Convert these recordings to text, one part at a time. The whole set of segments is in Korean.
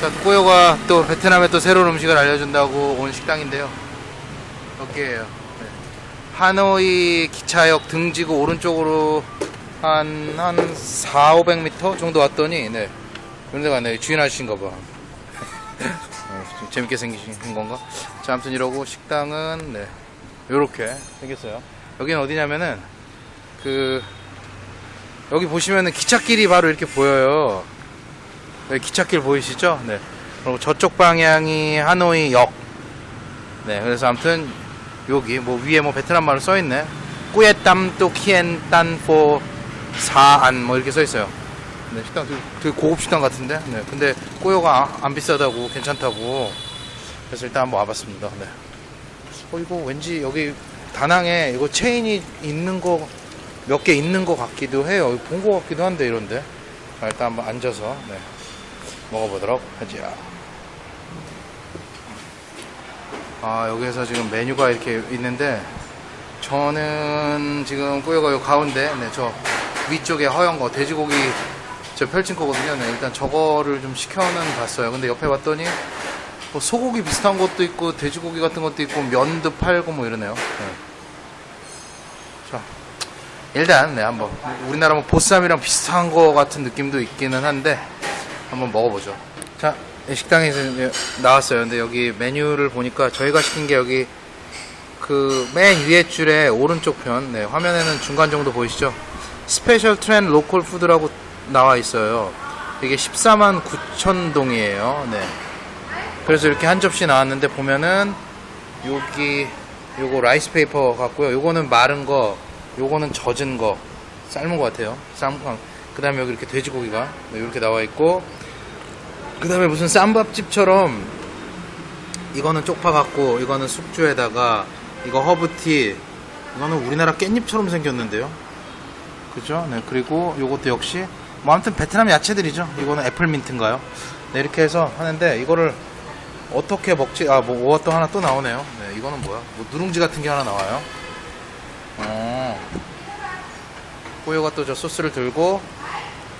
자, 꼬요가 또 베트남에 또 새로운 음식을 알려준다고 온 식당인데요. 여기에요. 네. 하노이 기차역 등지고 오른쪽으로 한, 한 4, 500m 정도 왔더니, 네. 그런 데가 네, 주인 아저씨인가 봐. 어, 좀 재밌게 생기신 건가? 자, 아무튼 이러고 식당은, 네. 요렇게 생겼어요. 여기는 어디냐면은, 그, 여기 보시면은 기찻길이 바로 이렇게 보여요. 네, 기찻길 보이시죠? 네. 그리고 저쪽 방향이 하노이 역. 네, 그래서 아무튼 여기 뭐 위에 뭐 베트남 말로 써 있네. 꾸에땀 또 키엔 딴포 사안 뭐 이렇게 써 있어요. 네, 식당 되게, 되게 고급 식당 같은데. 네, 근데 꼬요가 안 비싸다고 괜찮다고. 그래서 일단 한번 와봤습니다. 네. 어 이거 왠지 여기 다낭에 이거 체인이 있는 거 몇 개 있는 거 같기도 해요. 본 거 같기도 한데 이런데. 자, 일단 한번 앉아서 네. 먹어보도록 하죠. 아, 여기에서 지금 메뉴가 이렇게 있는데, 저는 지금 요 가운데, 네, 저 위쪽에 허연 거, 돼지고기 저 펼친 거거든요. 네, 일단 저거를 좀 시켜는 봤어요. 근데 옆에 봤더니, 뭐 소고기 비슷한 것도 있고, 돼지고기 같은 것도 있고, 면도 팔고 뭐 이러네요. 네. 자, 일단, 네, 한번. 우리나라 뭐 보쌈이랑 비슷한 거 같은 느낌도 있기는 한데, 한번 먹어보죠. 자, 이 식당에서 이제 나왔어요. 근데 여기 메뉴를 보니까 저희가 시킨 게 여기 그 맨 위에 줄에 오른쪽 편, 네, 화면에는 중간 정도 보이시죠? special 트렌 local food라고 나와 있어요. 이게 14만 9천 동이에요. 네. 그래서 이렇게 한 접시 나왔는데 보면은 여기 요거 라이스 페이퍼 같고요. 요거는 마른 거, 요거는 젖은 거, 삶은 거 같아요. 거. 그 다음에 여기 이렇게 돼지고기가 네, 이렇게 나와 있고 그 다음에 무슨 쌈밥집처럼 이거는 쪽파 같고 이거는 숙주에다가 이거 허브티 이거는 우리나라 깻잎처럼 생겼는데요 그죠? 네 그리고 요것도 역시 뭐 아무튼 베트남 야채들이죠 이거는 애플민트인가요? 네 이렇게 해서 하는데 이거를 어떻게 먹지? 아뭐 오어또 하나 또 나오네요 네 이거는 뭐야? 뭐 누룽지 같은 게 하나 나와요 어 꼬요가 또 저 소스를 들고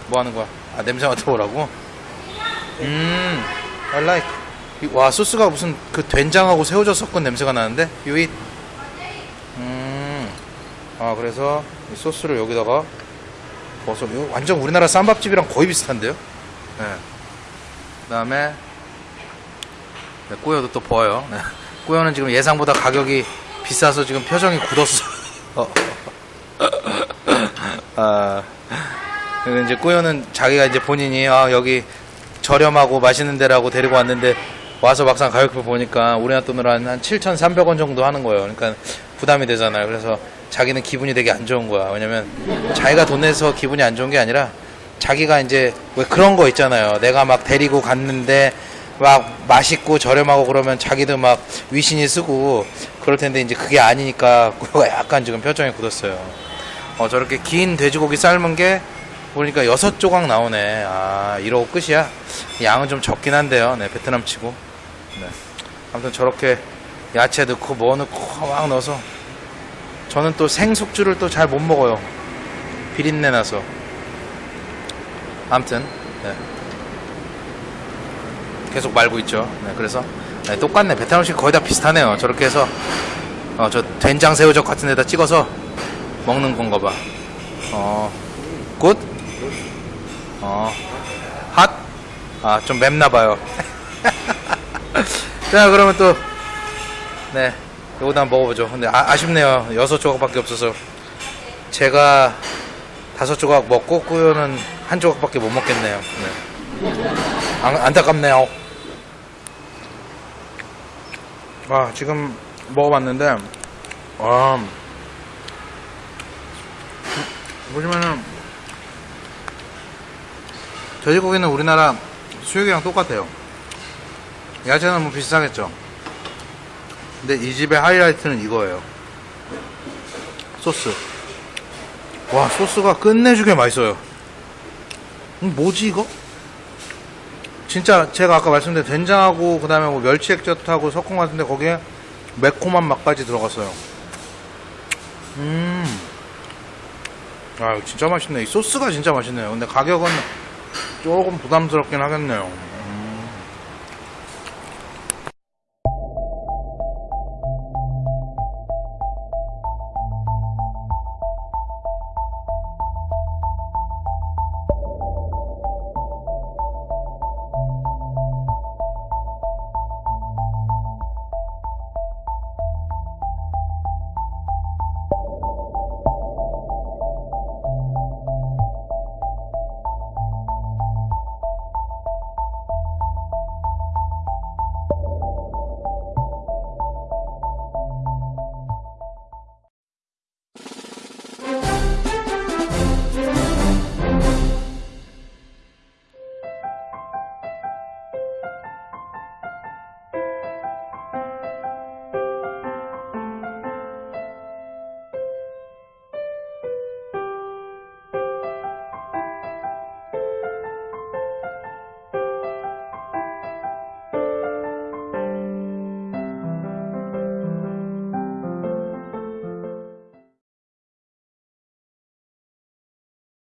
뭐 하는 거야? 아 냄새 맡아보라고? 음, I like. 이- 와 소스가 무슨 그 된장하고 새우젓 섞은 냄새가 나는데 유잇. 음, 아 그래서 이 소스를 여기다가 버섯. 이거 완전 우리나라 쌈밥집이랑 거의 비슷한데요? 네. 그다음에 네, 꾸여도 또 보여요. 네. 꾸여는 지금 예상보다 가격이 비싸서 지금 표정이 굳었어. 어. 아. 이제 꾸요는 자기가 이제 본인이 아, 여기 저렴하고 맛있는 데라고 데리고 왔는데 와서 막상 가격표 보니까 우리나라 돈으로 한, 한 7,300원 정도 하는 거예요. 그러니까 부담이 되잖아요. 그래서 자기는 기분이 되게 안 좋은 거야. 왜냐면 자기가 돈 내서 기분이 안 좋은 게 아니라 자기가 이제 왜 그런 거 있잖아요. 내가 막 데리고 갔는데 막 맛있고 저렴하고 그러면 자기도 막 위신이 쓰고 그럴 텐데 이제 그게 아니니까 약간 지금 표정이 굳었어요. 어, 저렇게 긴 돼지고기 삶은 게 보니까 여섯 조각 나오네. 아, 이러고 끝이야. 양은 좀 적긴 한데요. 네, 베트남 치고. 네. 아무튼 저렇게 야채 넣고 뭐 넣고 막 넣어서 저는 또 생숙주를 또 잘 못 먹어요. 비린내 나서. 아무튼 네. 계속 말고 있죠. 네, 그래서 네, 똑같네. 베트남 음식 거의 다 비슷하네요. 저렇게 해서 어, 저 된장 새우젓 같은 데다 찍어서 먹는 건가 봐. 어, good? 어, 핫? 아, 좀 맵나봐요. 자, 그러면 또, 네, 요거도 한번 먹어보죠. 근데 아, 아쉽네요. 여섯 조각밖에 없어서. 제가 다섯 조각 먹고 꾸요는 한 조각밖에 못 먹겠네요. 네. 안, 안타깝네요. 아, 지금 먹어봤는데, 아, 보시면은 돼지고기는 우리나라 수육이랑 똑같아요. 야채는 뭐 비슷하겠죠. 근데 이 집의 하이라이트는 이거예요. 소스. 와, 소스가 끝내주게 맛있어요. 음, 뭐지, 이거? 진짜 제가 아까 말씀드린 된장하고 그 다음에 뭐 멸치 액젓하고 섞은 것 같은데 거기에 매콤한 맛까지 들어갔어요. 음. 아, 이거 진짜 맛있네. 이 소스가 진짜 맛있네요. 근데 가격은 조금 부담스럽긴 하겠네요.